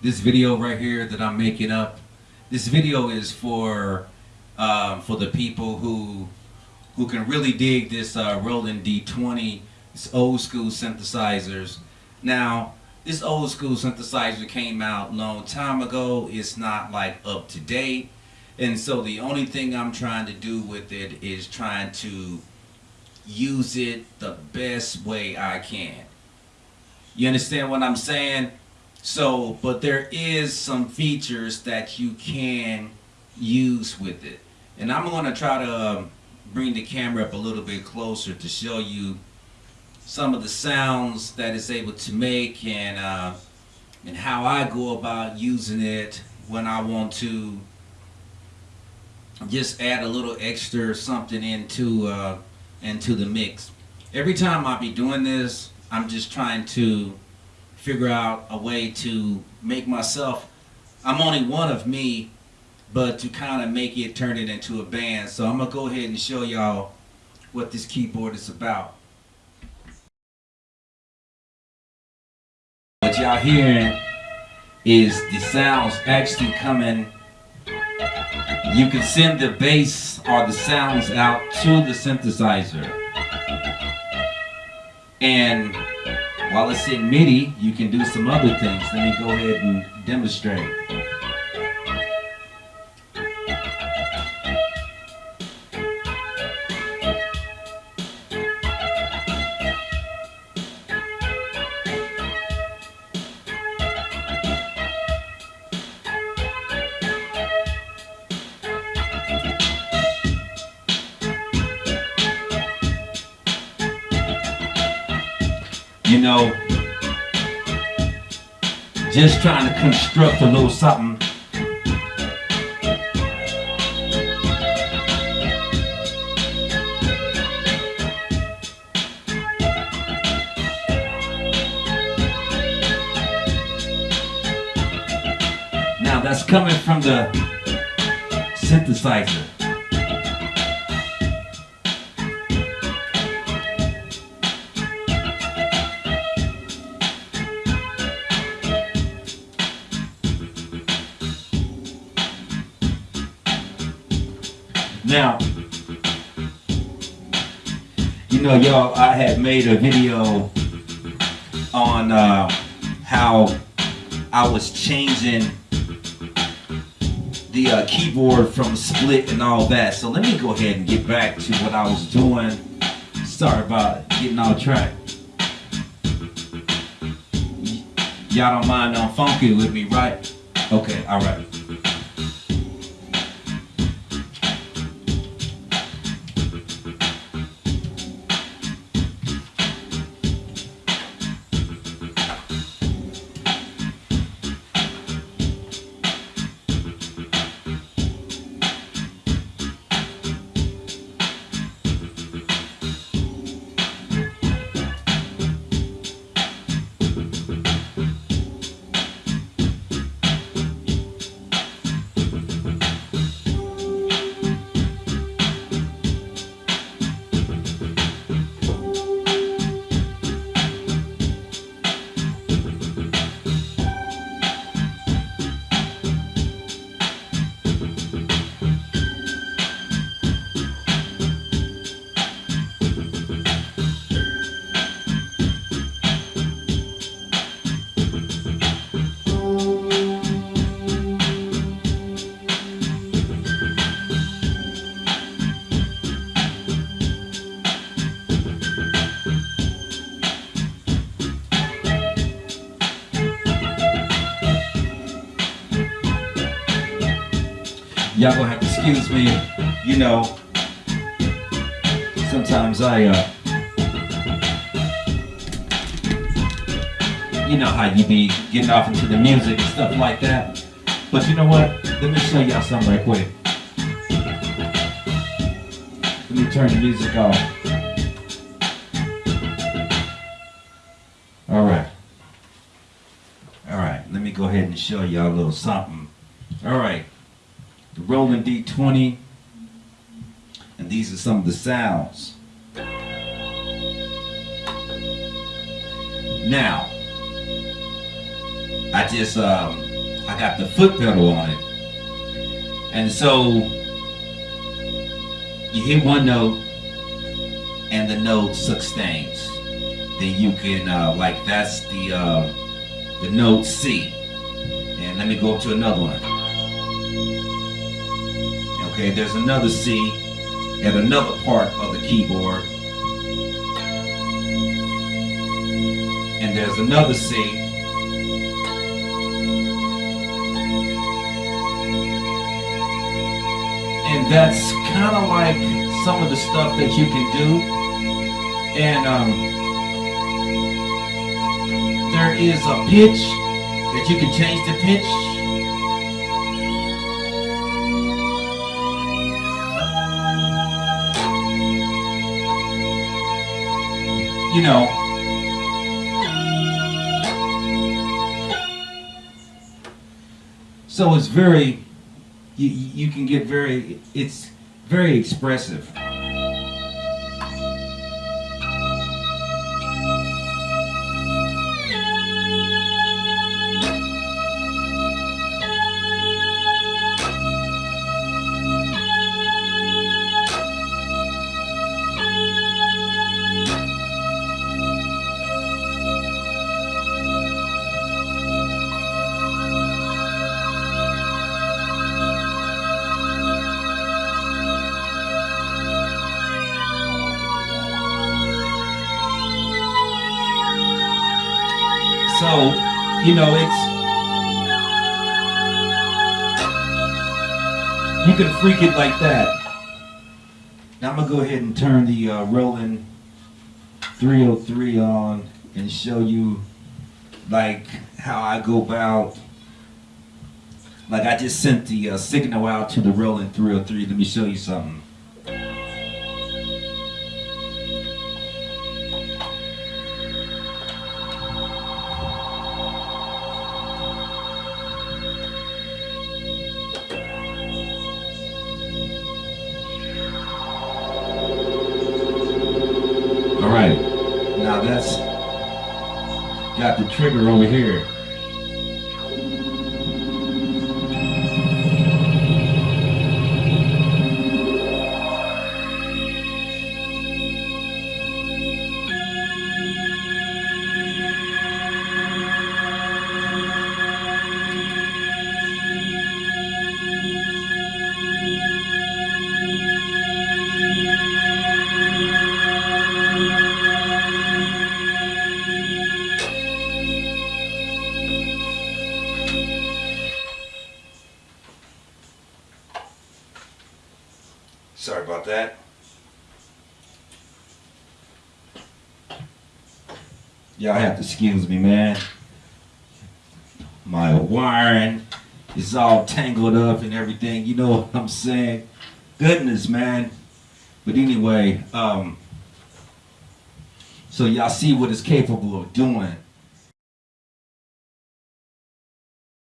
this video right here that I'm making up, this video is for um, for the people who who can really dig this uh, Roland D20, this old school synthesizers. Now, this old school synthesizer came out long time ago. It's not like up to date. And so the only thing I'm trying to do with it is trying to use it the best way I can. You understand what I'm saying? So, but there is some features that you can use with it. And I'm going to try to um, bring the camera up a little bit closer to show you some of the sounds that it's able to make and uh, and how I go about using it when I want to just add a little extra something into uh, into the mix. Every time I be doing this, I'm just trying to figure out a way to make myself, I'm only one of me, but to kind of make it turn it into a band. So I'm gonna go ahead and show y'all what this keyboard is about. What y'all hearing is the sounds actually coming you can send the bass or the sounds out to the synthesizer. And while it's in MIDI, you can do some other things. Let me go ahead and demonstrate. You know, just trying to construct a little something. Now that's coming from the synthesizer. Now, you know, y'all, I had made a video on uh, how I was changing the uh, keyboard from split and all that. So let me go ahead and get back to what I was doing. Sorry about getting off track. Y'all don't mind on funky with me, right? Okay, all right. Y'all gonna have to excuse me. You know, sometimes I, uh, you know how you be getting off into the music and stuff like that. But you know what? Let me show y'all something right quick. Let me turn the music off. All right. All right, let me go ahead and show y'all a little something. All right Roland D20, and these are some of the sounds. Now, I just um, I got the foot pedal on it. And so you hit one note and the note sustains. Then you can uh, like that's the uh, the note C. And let me go up to another one. Okay, there's another C at another part of the keyboard. And there's another C. And that's kind of like some of the stuff that you can do. And um, there is a pitch that you can change the pitch. You know, so it's very, you, you can get very, it's very expressive. So, you know, it's you can freak it like that. Now I'm gonna go ahead and turn the uh, Roland 303 on and show you like how I go about. Like I just sent the uh, signal out to the Roland 303. Let me show you something. Got the trigger over here. Sorry about that. Y'all have to excuse me, man. My wiring is all tangled up and everything. You know what I'm saying? Goodness, man. But anyway, um, so y'all see what it's capable of doing.